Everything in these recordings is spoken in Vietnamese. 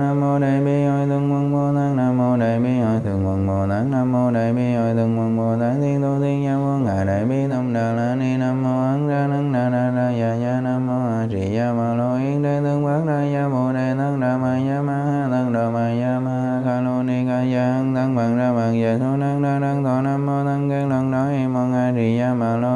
nam mô đại bi hội thượng quân bồ tát nam mô đại bi hội thượng quân bồ tát nam mô đại bi hội thượng quân bồ tát thiên tu thiên gia quân ngài, đại bi tâm đà la ni nam mô ấn ra nắng đà đà đà ya ya nam mô a di đà ma lo yên đế tướng bát đa ya bồ đề tăng đà ma ya ma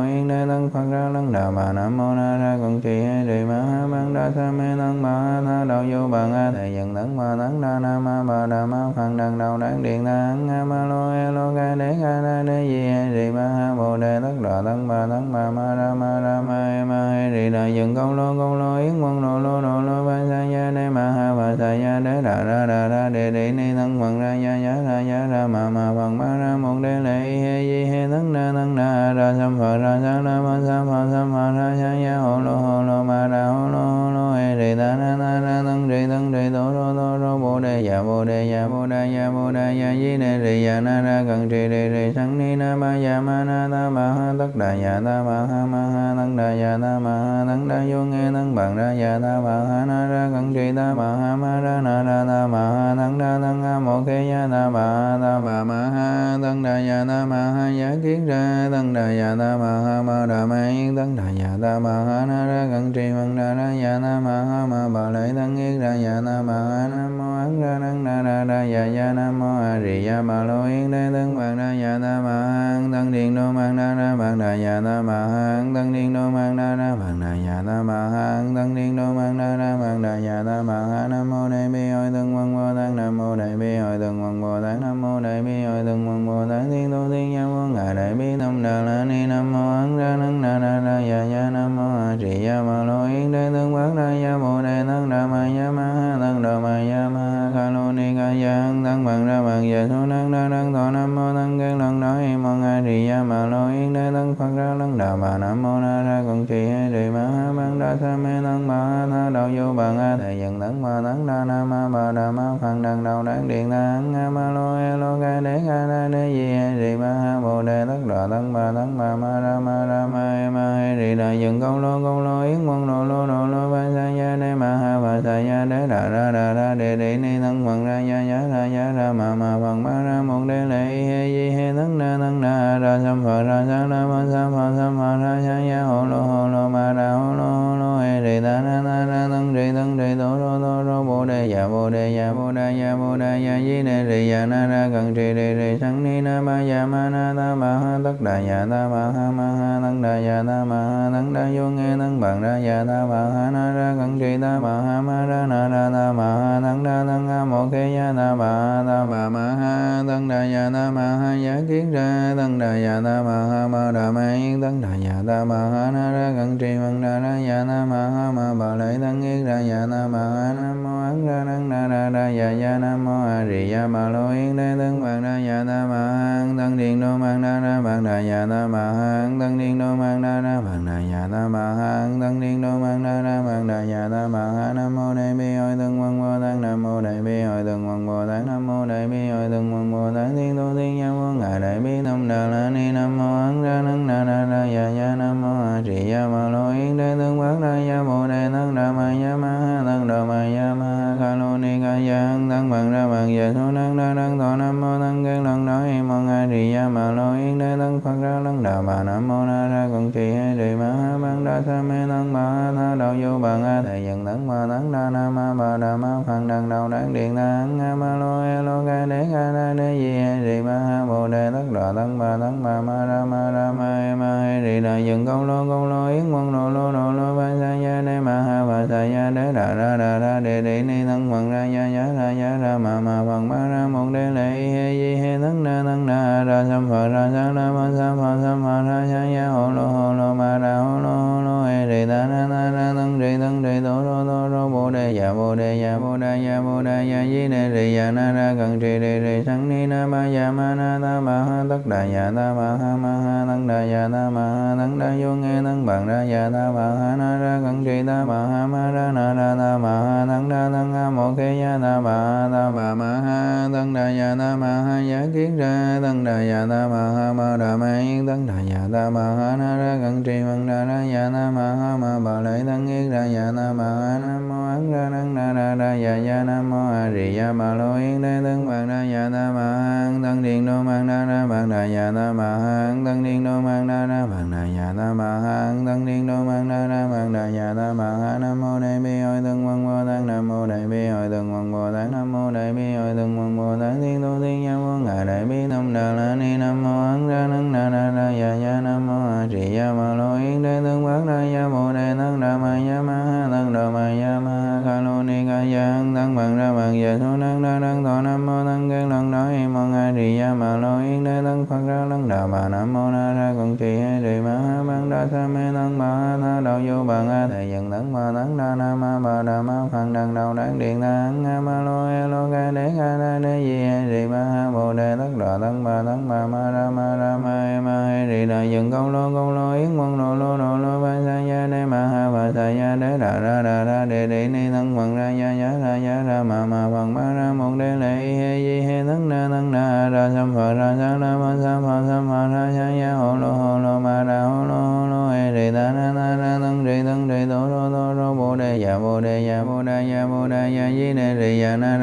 yên đế tăng phật ra lăng đà bà nam mô na ra con trì hay trì ma ha mang đa sa mê tăng bà ha tha đạo vô bằng a thầy dần tấn ma tấn đa na ma bà đà ma phật đằng đầu đáng điện na hăng a ma lo e lo ca đế ca na đế di hay trì ma ha bồ đề tất đà tăng bà tăng bà ma ra ma ra ma e ma hay trì đà dần công lô công lô yến quân lo lô lo lô ba sa ya đế ma ha bà sa ya đế đà ra đà ra đề đề ni thân phật ra ya ya ra ya ra ma ma phật ma ra một đế lệ he di he thân na thân na ra sam phật ra sa la ma sa phật sam ma ra sa ya hồ lô hồ lô ma ra hồ lô hồ lô he đề ta na na na thân đề thân đề tổ rô tổ rô bồ đề ya bồ đề ya bồ đề ya bồ đề ya di đề đề ya na ra cần trì đề đề sang ni na ma ya ma na ta ma ha tất đà ya ta ma ha ma ha thân đà ya ta ma ha thân đa vô nghe thân bằng ra ya ta ma ha na ra cẩn trì ta ma ha ma ra na ra ta ma ha thân đa thân a một khê ya ta ma ha ta ma ma ha thân đà ya ta ma ha ya kiến ra thân đà ya ta ma ha ma đà ma yên thân đà ya ta ma ha na ra cẩn trì bằng đà ra ya ta ma ha ma bà lợi thân yên ra ya ta ma ha nam mô ấn ra năng đa ra ra ya ya nam mô a di ya ma lo yên đa thân bằng đà ya ta ma ha thân điện đô mang đà ra bằng đà ya ta ma ha thân niên đô mang na na bằng đà ya ta bà ha tăng niên đô mang na na bằng đà ya ta bà ha, nam mô đại bi hội thân quân bồ tát, nam mô đại bi hội thân quân bồ tát, nam mô đại bi hội thân quân bồ tát thiên tu thiên nhân vô ngài đại bi tâm đà la ni, nam mô ấn ra nắng na na na ya ya nam mô a di ya ma lo yến đế thân bát đa ya bồ đề tăng đà ma ya ma thầy dần tấn ma tấn đa na ma ba đà ma phật đằng đầu đáng điện ta hăng a ma lo e lo ca đế ca na đế di hay trì ma ha bồ đề tất đà tăng bà tăng bà ma ma ma ya ta ma ha ya kiến ra tăng đà ya ta ma ha ma đà ma yên tăng đà ya ta ma ha na ra cận trì văn đà ra ya ta ma ha ma bà lợi tăng yên ra ya ta ma ha nam mô ấn ra tăng đà ra ra ya ya nam mô a di ya ma lo yên đế tăng bằng đà ya ta ma ha thân điện đô mang đà ra bằng đà ya ta ma ha thân điện đô mang đà ra bằng đà ya ta ma ha thân điện đô mang đà ra bằng đà ya ta ma ha nam mô đại bi hội thân văn vô tăng nam mô đại bi hội thân đại bi hội từng quân bồ tát thiên tu thiên nhân vô ngài đại bi tâm đà la ni nam mô thì ya ma lo yến đế tăng phật ra lăng đà bà nam mô na ra con trì hay trì ma ha bằng đa sa mê tăng bà ha tha đạo vô bằng a thầy dần tấn ma tấn đa na ma bà đà ma phật đằng đầu đáng điện ta hăng a ma lo e lo ca đế ca na đế di hay trì ma ha bồ đề tất đà tăng bà tăng bà ma ra ma ra ma e ma hay trì đà dần công lô công lô yến quân lo lô lo lô ba sa ya đế ma ha bà sa ya đế đà ra đà ra đề đề ni tăng phật ra ya ya ra ya ra ma ma phật ma ra một đế lệ he di he tấn na tăng na ra sam phật ra sa la ma sa pha sa ma ra sa ya hồ lô hồ lô ma ra hồ lô hồ lô e đề ta na na ra thân đề thân đề tổ rô tổ rô bồ đề dạ bồ đề dạ bồ đề dạ bồ đề dạ di đề đề dạ na ra cần trì đề trì sanh ni na ma dạ ma na ta ma ha tất đà dạ ta ma ha ma ha tăng đà dạ ta ma ha tăng đà vô nghe tăng bằng ra dạ ta ma ha na ra cần trì ta ma ha ma ra na ra ta ma ha tăng đà tăng ha một khê dạ ta ma ha ta ma ma ha tăng đà dạ ta ma ha ya kiến ra tăng đà dạ ta ma ha ma đà ma yên tăng đà dạ ta ma ha na ra cần trì bằng đà ra dạ ta ma ha ma bà lợi tăng yên ra dạ ta ma ha nam mô ấn ra năng na ra ra ya ya nam mô a di đà bà lo yên đế tướng bằng ra ya ta ma hang tăng điện đô mang na ra bằng ra ya ta ma hang tăng điện đô mang na ra bằng ra ya ta ma hang tăng điện đô mang na ra bằng ra ya ta ma ha nam mô đại bi hội tướng văn vô tát nam mô đại bi hội tướng văn bồ tát nam mô đại bi hội tướng văn bồ tát thiên tu thiên nhân vô ngài đại bi tâm đà la ni nam mô ấn ra năng na ra ra ya ya nam mô a di đà bà điện năng a ma lo e lo ca đế ca na đế, di e trì ma ha bồ đề, tất đà tăng bà tăng bà ma ra ma ra ma e ma e trì đà dừng công lô công lô, yến quân lo lô lo lô, ba sa ya đế, ma ha bà sa ya đế, đà ra đà ra đề đề ni tăng bằng ra ya ya ra ya ra ma ma bằng ma ra một đế lệ, y he di he tăng na tăng na ra sam phật ra sa na ma sam phật sam phật ra sa ya hồ lô hồ lô ma ya bồ đề ya di đề đề ya na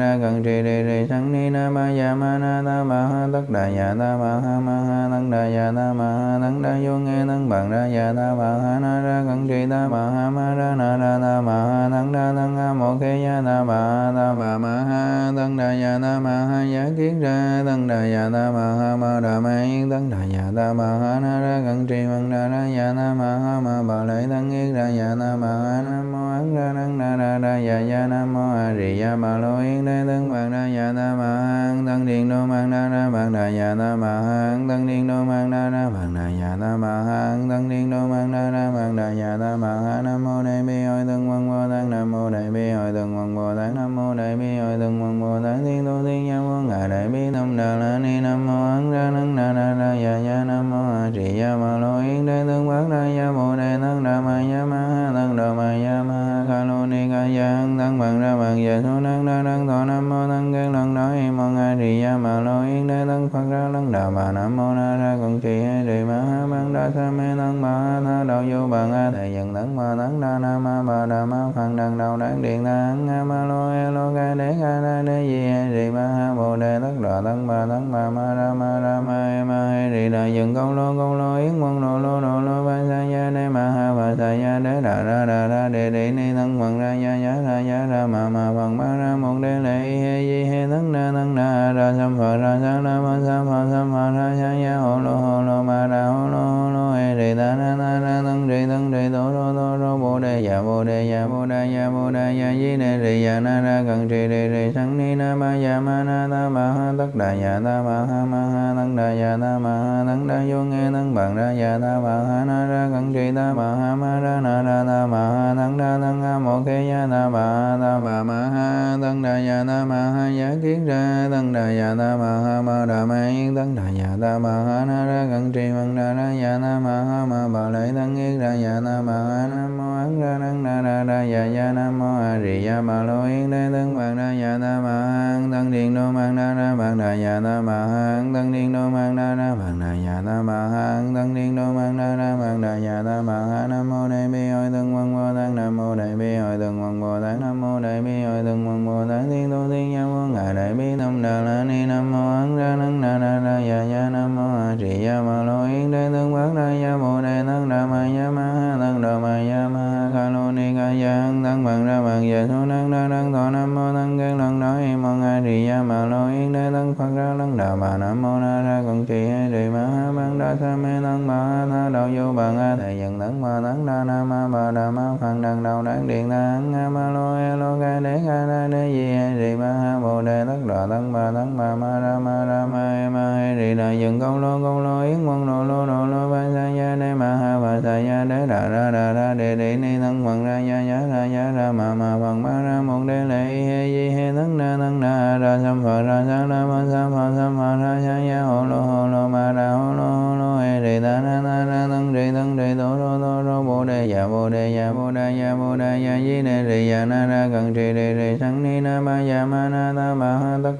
tăng đà ya ta ma ha ya kiến ra tăng đà ya ta ma ha ma đà ma yên tăng đà ya ta ma ha na ra cận trì văn đà ra ya ta ma ha ma bà lệ tăng yên ra ya ta ma ha nam mô ấn ra tăng đà ra ra ya ya nam mô a di đà bà lô yên đế tăng bằng đà ya ta ma ha tăng điện đô mang đa ra bằng đà ya ta ma ha tăng điện đô mang đa ra bằng đà ya ta ma ha tăng điện đô mang đa ra bằng đà ya ta ma ha nam mô đại bi hội tăng văn bồ tát nam mô đại bi hội tăng văn bồ tát nam mô đại bi hội tăng văn bồ tát thiên tu thiên nhân vô ngài đại bi tâm đà la ni, nam mô ấn ra năng đà ra ra ya ya, nam mô a di đà bà lo yến đế tướng bát ra ya bồ đề tăng đà ma ya ma ha tăng đà ma ya ma ha ca lo ni ca ya hăng tăng bằng ra bằng giờ số năng đa năng thọ nam mô tăng kiến lần đó hi mong a di đà bà lo yến đế tăng phật ra lăng đà bà, nam mô na ra còn trì hay trì ma ha đa sa mê tăng ma tha đạo vô bằng a thầy dần tăng ma tăng đa na ma bà đà ma phật đằng đầu đáng điện na a ma lo e lo ca đế ca na đế di e trì ma ha bồ đề tất đà tăng ma tăng ma ma ra ma ra ma e ma e di đà dần công lô công lô yến quân lô lô lô lô ba sa ya đế ma ha bà sa ya đế đà ra đà ra đề đề ni tăng bằng ra ya ya ra ya ra ma ma bằng ma ra một đế lệ he di he tăng na tăng na ra sam phật ra sa na ma sam phật sam phật ra sa ya hồ lô hồ lô ma ra hồ ya di đề đề ya na ra cần trì đề rì sang ni na ma ya ma na ta ma ha tất đà ya ta ma ha ma ha tăng đà ya ta ma ha tăng đà vô nghe tăng bằng ra ya ta ma ha na ra cần trì ta ma ha ma ra na ra ta ma ha tăng đà tăng ha mô khe ya ta ma ha ta ma ma ha tăng đà ya ta ma ha ya kiến ra tăng đà ya ta ma ha ma đà ma yên tăng đà ya ta ma ha na ra cần trì bằng đà ra ya ta ma ha ma bà lại tăng yên ra ya ta ma ha nam mô ấn ra năng na ra ra ya ya nam mô a di đà bà lo yên đế tăng bằng ra ya ta ma ha tăng điện đô mang na ra bằng đà ya ta ma ha tăng điện đô mang na ra bằng đà ya ta ma ha tăng điện đô mang na ra bằng đà ya ta ma ha nam mô đại bi hội tăng văn vô tăng nam mô đại bi hội tăng văn vô tăng nam mô đại bi hội tăng văn vô tăng thiên tu thiên nhân vô ngài đại bi tâm đà la ni nam mô ấn ra năng na ra ra ya ya nam mô a di đà bà lo yến đế tăng bát ra ya mô bằng a thầy dần tăng ma tăng đa na ma bà đà ma phật đằng đầu đáng điện ta a ma lô e lô ca đế ca na đế di hay trì ma ha bồ đề tất đà tăng bà tăng bà ma ra ma ra ma e ma e trì đà dần công lô công lô yến quân lo lô lo lô ba sa ya đế ma ha bà sa ya đế đà ra đà ra đề đề ni tăng bằng ra ya ya ra ya ra ma ma bằng ma ra một đế lệ he di he tăng na tăng na ra sam phật ra sa na ma sam phật sam phật ra sa ya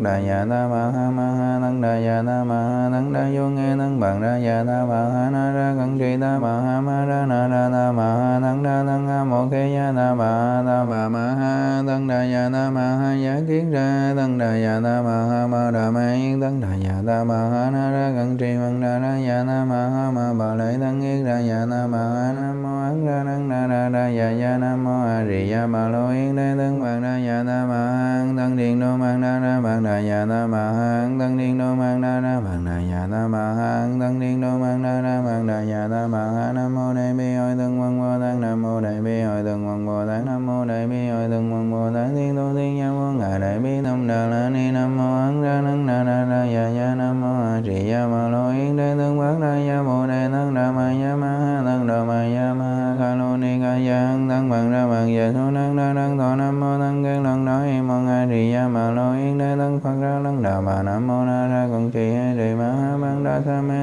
ma ha ma ma ha tăng đà ya ta ma ha ya kiến ra tăng đà ya ta ma ha ma đà ma yên tăng đà ya ta ma ha na ra cận trì văn đà ra ya ta ma ha ma bà lợi tăng yên ra ya ta ma ha nam mô ấn ra tăng đà ra ra ya ya nam mô a di ya bà lô yên đế tăng văn đà ya ta ma ha tăng điện đô mang đa ra văn đà ya ta ma ha tăng điện đô mang đa ra văn đà ya ta ma ha tăng điện đô mang đa ra văn đà ya ta ma ha nam mô đại bi hội tăng văn bồ tát nam mô đại bi hội tăng văn bồ tát nam mô đại đại bi hội từng văn bồ tát thiên tu thiên nhân vô ngài đại bi tâm đà la ni nam mô ấn ra nắng đà ra ra ya ya nam mô a di đà ma lo yến đế tướng bát đa ya bồ đề tăng đà ma ya ma ha tăng đà ma ya ma ha kha lô ni ca ya hăng tăng bằng ra bằng dạ số năng đa năng thọ nam mô tăng kiến lần đó hi mong a di gia ma lo yến đế tăng phật ra năng đà bà nam mô na ra con trì hay trì ma ha băng đa sa ma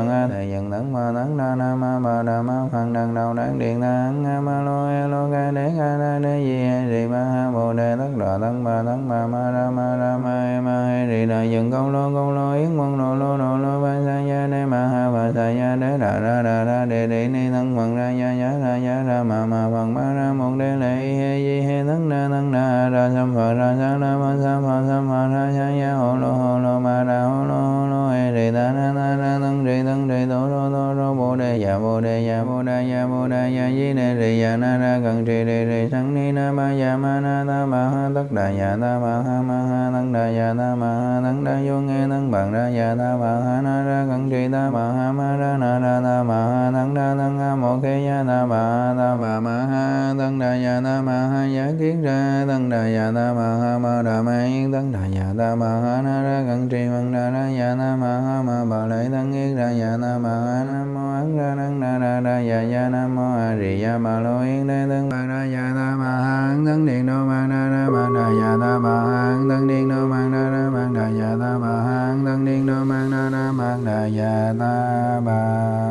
bằng a thầy dần tấn ma tấn đa na ma bà đà ma phần đằng đầu đáng điện ta hăng a ma lo e lo ca đế ca na đế di e trì ma ha bồ đề tất đà tấn ba tấn ma ma ra ma ra ma e ma e trì đà dần công lô công lô yến quân lô lô lo lô ba sa ya đế ma ha bà sa ya đế đà ra ya na ma ha tất đà dạ na ma ha ma ha tăng đà dạ na ma ha tăng đà vô nghe tăng bằng ra dạ na ma ha na ra cẩn trì ta ma ha ma ra na ra ta ma ha tăng đà tăng ha mô khe ya na ma ha ta ma ma ha tăng đà dạ na ma ha ya kiến ra tăng đà dạ na ma ha ma đà ma yên tăng đà dạ ta ma ha na ra cẩn trì bằng đà ra dạ na ma ha ma bà lại tăng yên ra dạ na ma ha nam mô ấn ra năng đà ra ra dạ ya nam mô a di ya ma lo yên đế tăng bằng ra dạ na ma ha tăng điện đô mang na na mang đà ya ta ma ha tăng điện đô mang na ra mang đà ya ta ma ha tăng điện đô mang na ra bằng đà ya ta ma